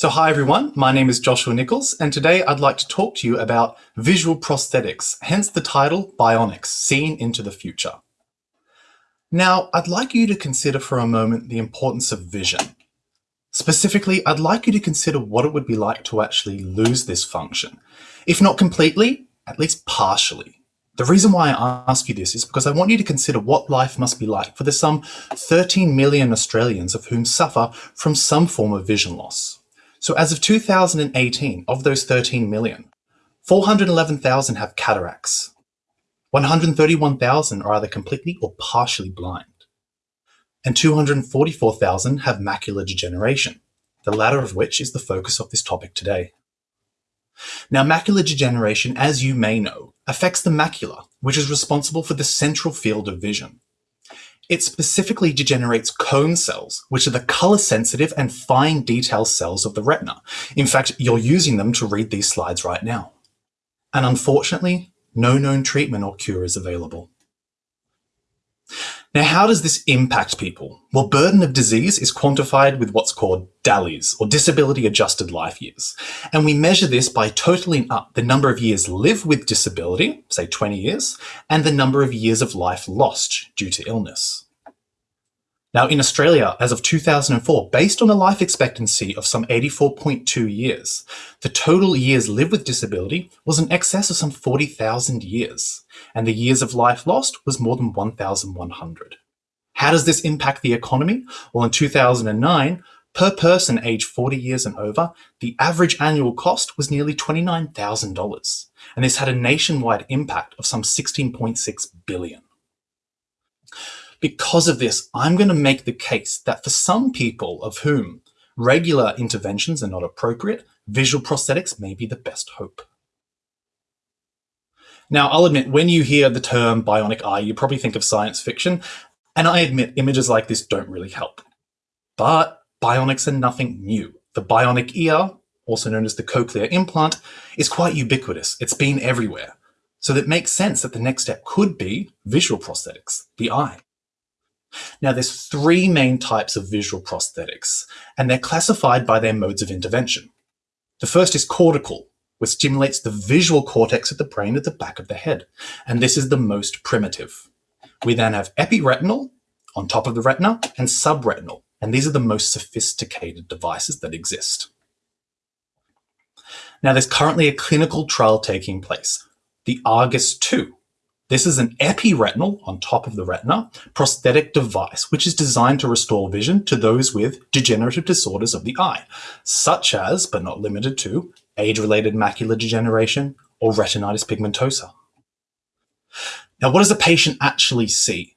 So hi everyone, my name is Joshua Nichols and today I'd like to talk to you about visual prosthetics, hence the title Bionics, Seeing into the Future. Now, I'd like you to consider for a moment the importance of vision. Specifically, I'd like you to consider what it would be like to actually lose this function. If not completely, at least partially. The reason why I ask you this is because I want you to consider what life must be like for the some 13 million Australians of whom suffer from some form of vision loss. So as of 2018, of those 13 million, 411,000 have cataracts. 131,000 are either completely or partially blind. And 244,000 have macular degeneration, the latter of which is the focus of this topic today. Now, macular degeneration, as you may know, affects the macula, which is responsible for the central field of vision. It specifically degenerates cone cells, which are the color sensitive and fine detail cells of the retina. In fact, you're using them to read these slides right now. And unfortunately, no known treatment or cure is available. Now, how does this impact people? Well, burden of disease is quantified with what's called DALYs, or disability adjusted life years. And we measure this by totaling up the number of years lived with disability, say 20 years, and the number of years of life lost due to illness. Now, in Australia, as of 2004, based on a life expectancy of some 84.2 years, the total years lived with disability was in excess of some 40,000 years, and the years of life lost was more than 1,100. How does this impact the economy? Well, in 2009, per person aged 40 years and over, the average annual cost was nearly $29,000, and this had a nationwide impact of some 16.6 billion. Because of this, I'm going to make the case that for some people of whom regular interventions are not appropriate, visual prosthetics may be the best hope. Now, I'll admit, when you hear the term bionic eye, you probably think of science fiction, and I admit images like this don't really help. But bionics are nothing new. The bionic ear, also known as the cochlear implant, is quite ubiquitous. It's been everywhere. So that makes sense that the next step could be visual prosthetics, the eye. Now, there's three main types of visual prosthetics, and they're classified by their modes of intervention. The first is cortical, which stimulates the visual cortex of the brain at the back of the head, and this is the most primitive. We then have epiretinal, on top of the retina, and subretinal, and these are the most sophisticated devices that exist. Now, there's currently a clinical trial taking place, the Argus 2, this is an epiretinal on top of the retina prosthetic device, which is designed to restore vision to those with degenerative disorders of the eye, such as, but not limited to, age-related macular degeneration or retinitis pigmentosa. Now, what does a patient actually see?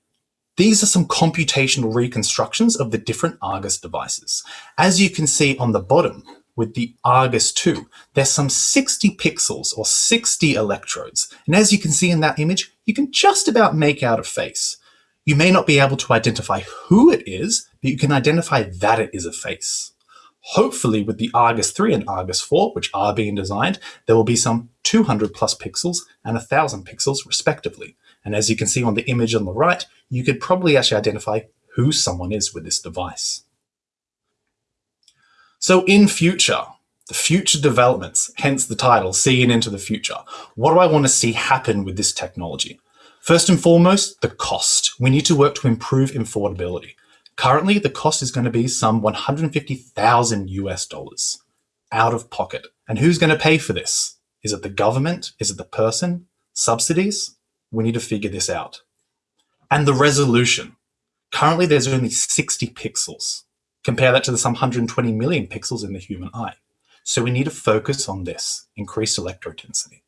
These are some computational reconstructions of the different Argus devices. As you can see on the bottom, with the Argus 2. There's some 60 pixels or 60 electrodes. And as you can see in that image, you can just about make out a face. You may not be able to identify who it is, but you can identify that it is a face. Hopefully with the Argus 3 and Argus 4, which are being designed, there will be some 200 plus pixels and 1000 pixels respectively. And as you can see on the image on the right, you could probably actually identify who someone is with this device. So in future, future developments, hence the title, Seeing into the Future, what do I want to see happen with this technology? First and foremost, the cost. We need to work to improve affordability. Currently, the cost is going to be some 150,000 US dollars out of pocket. And who's going to pay for this? Is it the government? Is it the person? Subsidies? We need to figure this out. And the resolution. Currently, there's only 60 pixels. Compare that to the some 120 million pixels in the human eye. So we need to focus on this, increased electrode density.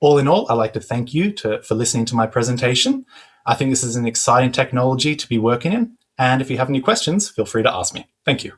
All in all, I'd like to thank you to, for listening to my presentation. I think this is an exciting technology to be working in. And if you have any questions, feel free to ask me. Thank you.